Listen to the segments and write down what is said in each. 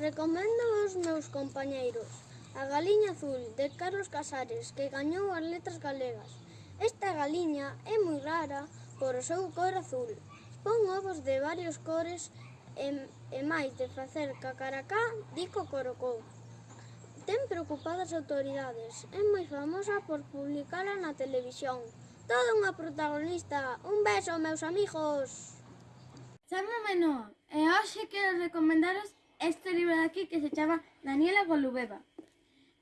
Recomendo aos meus compañeiros A Galiña Azul, de Carlos Casares, que gañou as letras galegas. Esta galiña é moi rara por o seu cor azul. Pon ovos de varios cores e, e máis de facer cacaracá, dico corocó. Ten preocupadas autoridades, é moi famosa por publicala na televisión. Toda unha protagonista, un beso meus amigos! Chamo Menoa e hoxe quero recomendaros este libro de aquí que se chama Daniela Golubeva.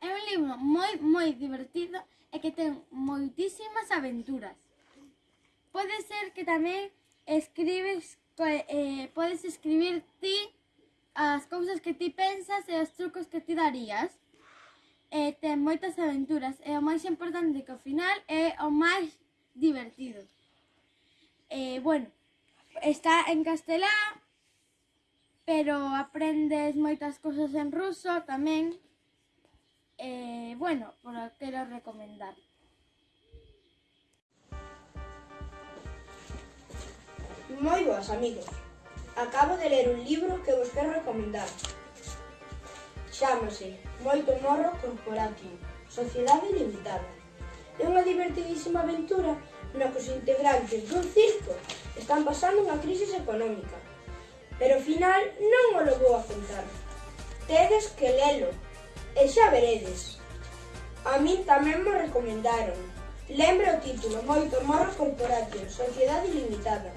É un libro moi, moi divertido e que ten moitísimas aventuras. Pode ser que tamén escribes, eh, podes escribir ti as cousas que ti pensas e os trucos que ti darías. E ten aventuras e o máis importante que ao final é o máis divertido. Eh, bueno, está en castelán, pero aprendes moitas cousas en ruso tamén. Eh, bueno, por quero recomendar. Moi boas, amigos. Acabo de ler un libro que vos quero recomendar. Chámase Moito Morro Corporatio, Sociedade Limitada. É unha divertidísima aventura na que os integrantes dun circo están pasando unha crisis económica pero final non o lo vou a contar. Tedes que lelo, e xa veredes. A min tamén me recomendaron. Lembra o título, Moito Morro Corporatio, Sociedade Limitada.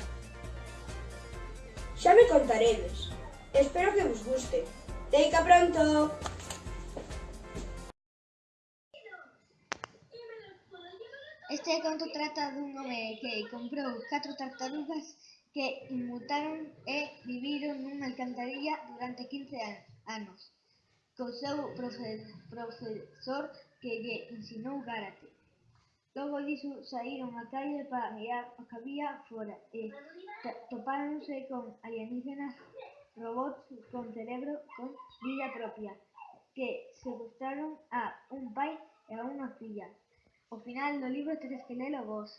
Xa me contaredes. Espero que vos guste. Teica pronto! Este conto trata dun home que comprou catro tartarugas que inmutaron e viviron nunha alcantarilla durante 15 anos co seu profesor que lle ensinou Gárate. Logo diso saíron á calle para mirar o que había fora e eh, topáronse con alienígenas, robots con cerebro, con vida propia, que secuestraron a un pai e a unha filla. O final do libro tedes que lelo vos.